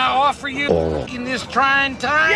I offer you in this trying time?